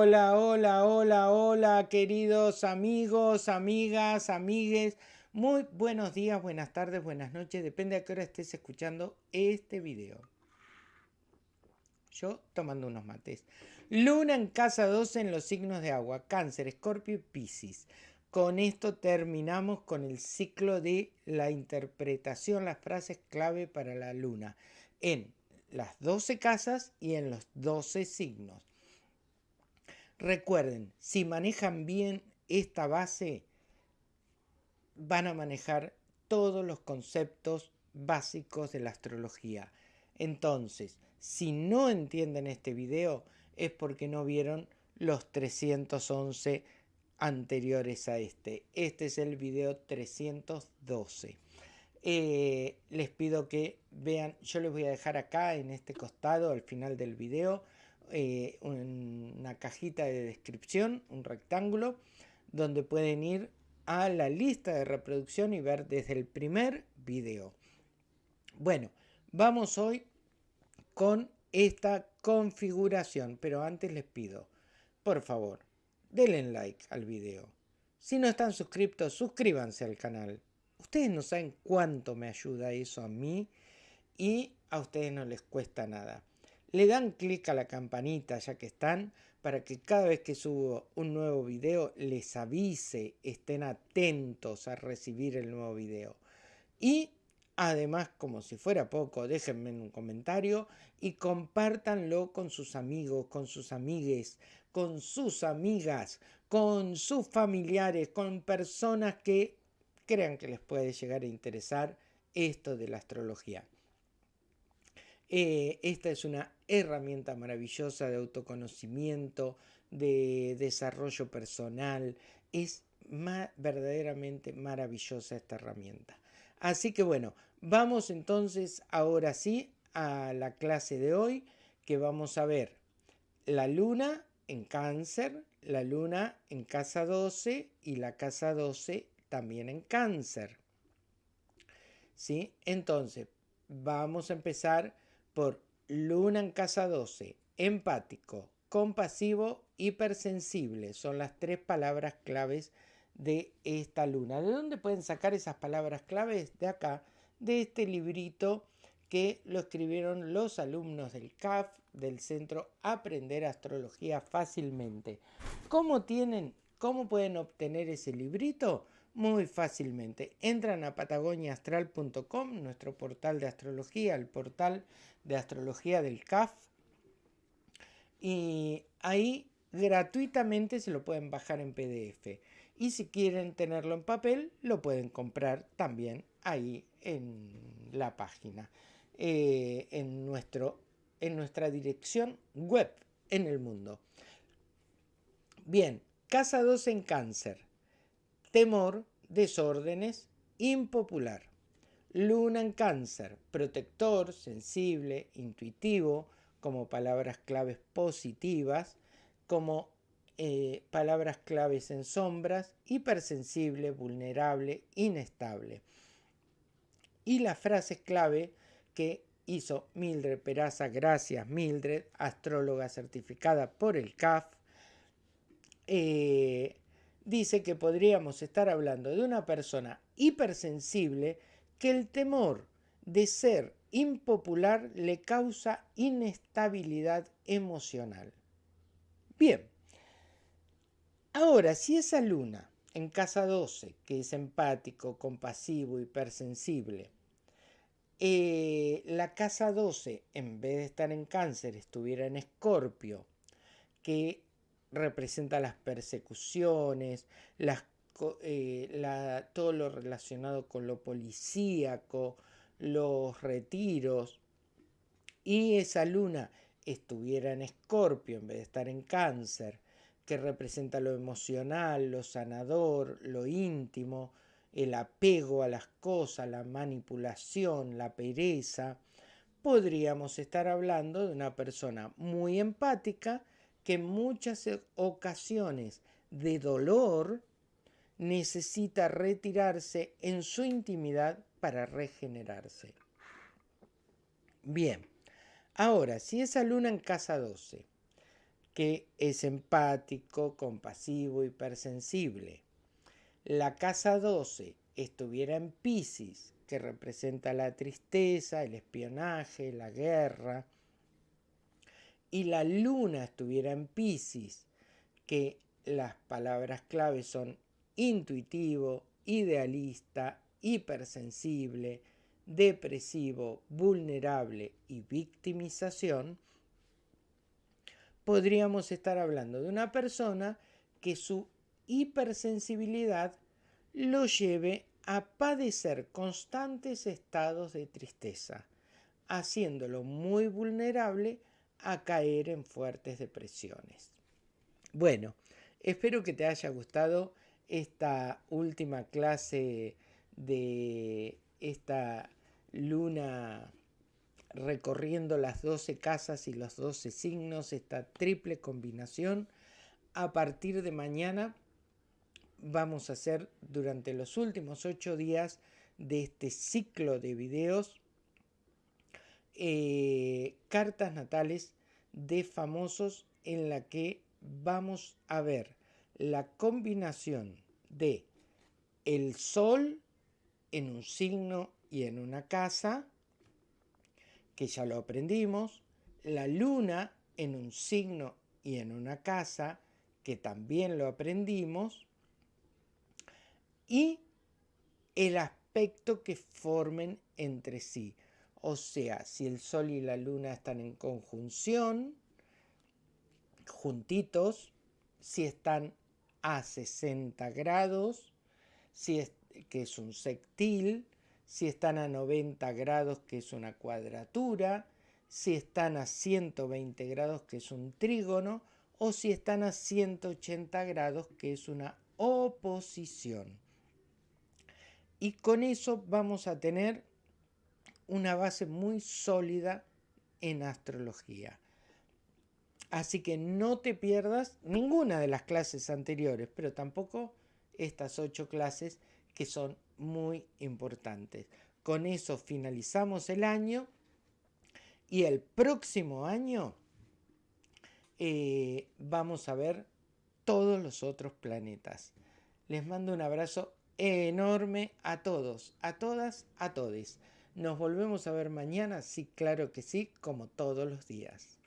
Hola, hola, hola, hola, queridos amigos, amigas, amigues. Muy buenos días, buenas tardes, buenas noches. Depende a qué hora estés escuchando este video. Yo tomando unos mates. Luna en casa 12 en los signos de agua. Cáncer, Escorpio y Piscis. Con esto terminamos con el ciclo de la interpretación, las frases clave para la luna. En las 12 casas y en los 12 signos. Recuerden, si manejan bien esta base, van a manejar todos los conceptos básicos de la astrología. Entonces, si no entienden este video, es porque no vieron los 311 anteriores a este. Este es el video 312. Eh, les pido que vean, yo les voy a dejar acá en este costado al final del video eh, una cajita de descripción, un rectángulo, donde pueden ir a la lista de reproducción y ver desde el primer video. Bueno, vamos hoy con esta configuración, pero antes les pido, por favor, denle like al video. Si no están suscritos, suscríbanse al canal. Ustedes no saben cuánto me ayuda eso a mí y a ustedes no les cuesta nada le dan clic a la campanita ya que están para que cada vez que subo un nuevo video les avise, estén atentos a recibir el nuevo video. Y además, como si fuera poco, déjenme un comentario y compártanlo con sus amigos, con sus amigues, con sus amigas, con sus familiares, con personas que crean que les puede llegar a interesar esto de la astrología. Eh, esta es una herramienta maravillosa de autoconocimiento, de desarrollo personal. Es verdaderamente maravillosa esta herramienta. Así que bueno, vamos entonces ahora sí a la clase de hoy que vamos a ver la luna en cáncer, la luna en casa 12 y la casa 12 también en cáncer. ¿Sí? Entonces, vamos a empezar por Luna en casa 12, empático, compasivo, hipersensible. Son las tres palabras claves de esta luna. ¿De dónde pueden sacar esas palabras claves? De acá, de este librito que lo escribieron los alumnos del CAF, del Centro Aprender Astrología Fácilmente. ¿Cómo tienen, cómo pueden obtener ese librito? Muy fácilmente. Entran a patagoniaastral.com, nuestro portal de astrología, el portal de astrología del CAF, y ahí gratuitamente se lo pueden bajar en PDF. Y si quieren tenerlo en papel, lo pueden comprar también ahí en la página, eh, en, nuestro, en nuestra dirección web en el mundo. Bien, casa 2 en cáncer temor, desórdenes, impopular. Luna en cáncer, protector, sensible, intuitivo, como palabras claves positivas, como eh, palabras claves en sombras, hipersensible, vulnerable, inestable. Y las frases clave que hizo Mildred Peraza, gracias Mildred, astróloga certificada por el CAF, eh, dice que podríamos estar hablando de una persona hipersensible que el temor de ser impopular le causa inestabilidad emocional. Bien, ahora si esa luna en casa 12, que es empático, compasivo, hipersensible, eh, la casa 12, en vez de estar en cáncer, estuviera en escorpio, que representa las persecuciones, eh, todo lo relacionado con lo policíaco, los retiros, y esa luna estuviera en escorpio en vez de estar en cáncer, que representa lo emocional, lo sanador, lo íntimo, el apego a las cosas, la manipulación, la pereza, podríamos estar hablando de una persona muy empática, que en muchas ocasiones de dolor necesita retirarse en su intimidad para regenerarse. Bien, ahora, si esa luna en casa 12, que es empático, compasivo, hipersensible. La casa 12 estuviera en Pisces, que representa la tristeza, el espionaje, la guerra, y la luna estuviera en Pisces, que las palabras claves son intuitivo, idealista, hipersensible, depresivo, vulnerable y victimización, podríamos estar hablando de una persona que su hipersensibilidad lo lleve a padecer constantes estados de tristeza, haciéndolo muy vulnerable a caer en fuertes depresiones. Bueno, espero que te haya gustado esta última clase de esta luna recorriendo las 12 casas y los 12 signos, esta triple combinación. A partir de mañana vamos a hacer durante los últimos 8 días de este ciclo de videos eh, cartas natales de famosos en la que vamos a ver la combinación de el sol en un signo y en una casa, que ya lo aprendimos, la luna en un signo y en una casa, que también lo aprendimos, y el aspecto que formen entre sí. O sea, si el sol y la luna están en conjunción, juntitos, si están a 60 grados, si es, que es un sectil, si están a 90 grados, que es una cuadratura, si están a 120 grados, que es un trígono, o si están a 180 grados, que es una oposición. Y con eso vamos a tener una base muy sólida en astrología. Así que no te pierdas ninguna de las clases anteriores, pero tampoco estas ocho clases que son muy importantes. Con eso finalizamos el año y el próximo año eh, vamos a ver todos los otros planetas. Les mando un abrazo enorme a todos, a todas, a todes. Nos volvemos a ver mañana, sí, claro que sí, como todos los días.